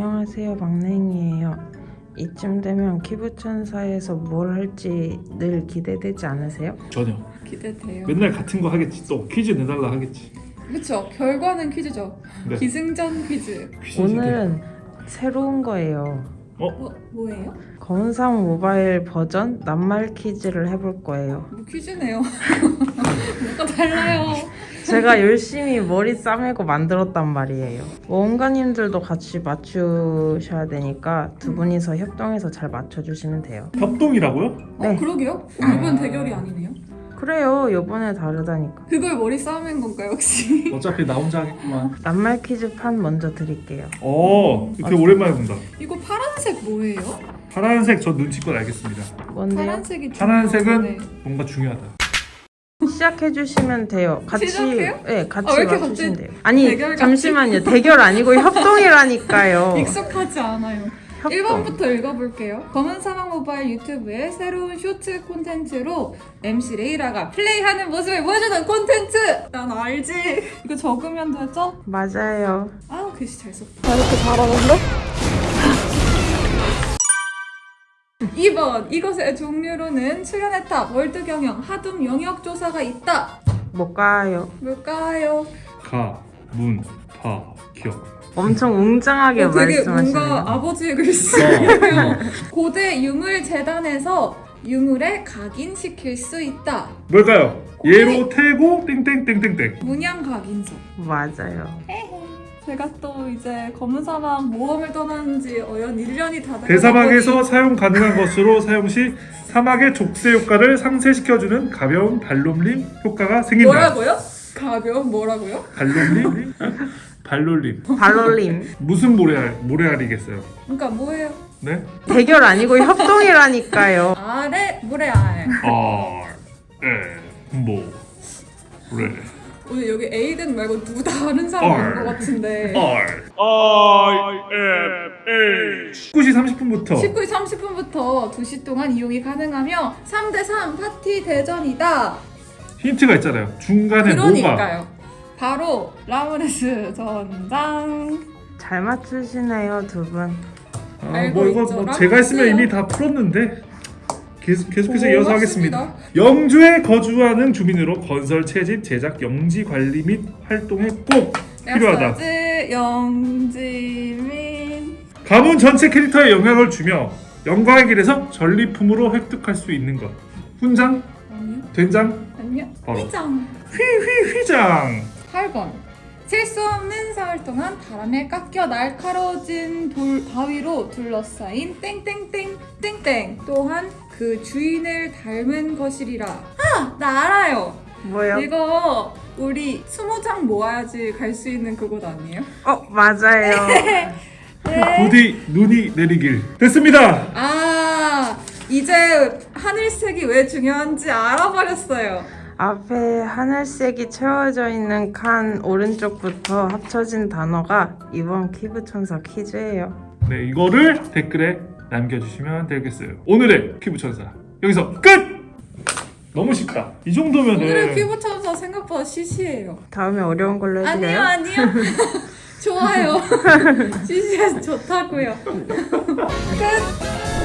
안녕하세요 막냉이에요 이쯤 되면 키부천사에서 뭘 할지 늘 기대되지 않으세요? 전혀 기대돼요. 맨날 같은 거 하겠지 또 퀴즈 내달라 하겠지 그렇죠. 결과는 퀴즈죠. 네. 기승전 퀴즈. 퀴즈 오늘은 새로운 거예요 뭐 뭐예요? 검은상 모바일 버전 낱말 퀴즈를 해볼 거예요 뭐 퀴즈네요. 뭐가 달라요? 제가 열심히 머리 싸매고 만들었단 말이에요 원가님들도 같이 맞추셔야 되니까 두 분이서 협동해서 잘 맞춰주시면 돼요 협동이라고요? 네. 어 그러게요. 이번 대결이 아니네요. 그래요 요번에 다르다니까 그걸 머리 싸맨 건가요 혹시? 어차피 나 혼자 하겠구만 낱말 퀴즈 판 먼저 드릴게요 어 되게 오랜만에 본다 이거 파란색 뭐예요? 파란색 저 눈치껏 알겠습니다 뭔데요? 파란색이 파란색은 네. 뭔가 중요하다 시작해 주시면 돼요. 같이 시작해요? 네, 같이 아, 맞추시면 돼요. 아니 대결? 잠시만요. 대결 아니고 협동이라니까요. 익숙하지 않아요. 협동. 1번부터 읽어볼게요. 검은 사막 모바일 유튜브의 새로운 쇼트 콘텐츠로 MC 레이라가 플레이하는 모습을 보여주는 콘텐츠! 난 알지. 이거 적으면 되죠? 맞아요. 아 글씨 잘 썼다. 이렇게 잘하는데? 2번 이것의 종류로는 출연했다 월드 경영 하둠 영역 조사가 있다 못 가요. 뭘까요? 가, 문, 파, 겨 엄청 웅장하게 어, 되게 말씀하시네요. 뭔가 아버지의 글씨 어, 고대 유물 재단에서 유물에 각인시킬 수 있다 뭘까요? 예로 태고 땡땡땡땡땡 문양 각인서 맞아요. 제가 또 이제 검은 사막 모험을 떠난 지 어연 1년이 다 대사막에서 사용 가능한 것으로 사용 시 사막의 족쇄 효과를 상쇄시켜주는 가벼운 발놀림 효과가 생긴다 뭐라고요? 가벼운 뭐라고요? 발놀림? 발놀림 발롤림. 무슨 모래알, 모래알이겠어요? 그러니까 뭐예요? 네? 대결 아니고 협동이라니까요. 아래 모래알 R, E, 모, 레 오늘 여기 에이든 말고 누구 다른 사람 얼. 온것 같은데. R. I M H. 19시 30분부터. 19시 30분부터 2시 동안 이용이 가능하며 3대3 파티 대전이다. 힌트가 있잖아요. 중간에 뭐가? 그러니까요. 바로 라브레스 전장. 잘 맞추시네요 두 분. 아, 알고 뭐 이거 있죠. 뭐 제가 했으면. 이미 다 풀었는데 계속, 계속해서 오, 이어서. 하겠습니다. 영주에 거주하는 주민으로 건설 채집 제작 영지 관리 및 활동에 꼭 필요하다. 야스지 영지민 가문 전체 캐릭터에 영향을 주며 영광의 길에서 전리품으로 획득할 수 있는 것. 훈장, 아니요. 된장, 아니요. 바로. 회장. 휘 휘 휘장. 8번 셀 수 없는 사흘 동안 바람에 깎여 날카로워진 돌 바위로 둘러싸인 땡땡땡 땡땡 또한 그 주인을 닮은 것이리라 아! 나 알아요 뭐요? 이거 우리 스무 장 모아야지 갈 수 있는 그곳 아니에요? 어 맞아요. 네. 부디 눈이 내리길 됐습니다 아 이제 하늘색이 왜 중요한지 알아버렸어요 앞에 하늘색이 채워져 있는 칸 오른쪽부터 합쳐진 단어가 이번 키부천사 퀴즈예요. 네 이거를 댓글에 남겨주시면 되겠어요. 오늘의 피부천사. 여기서 끝! 너무 쉽다 이 정도면은 오늘의 피부 천사 생각보다 시시해요. 다음에 어려운 걸로 아니요 해드려요? 아니요. 좋아요. 시시해서 좋다고요. 끝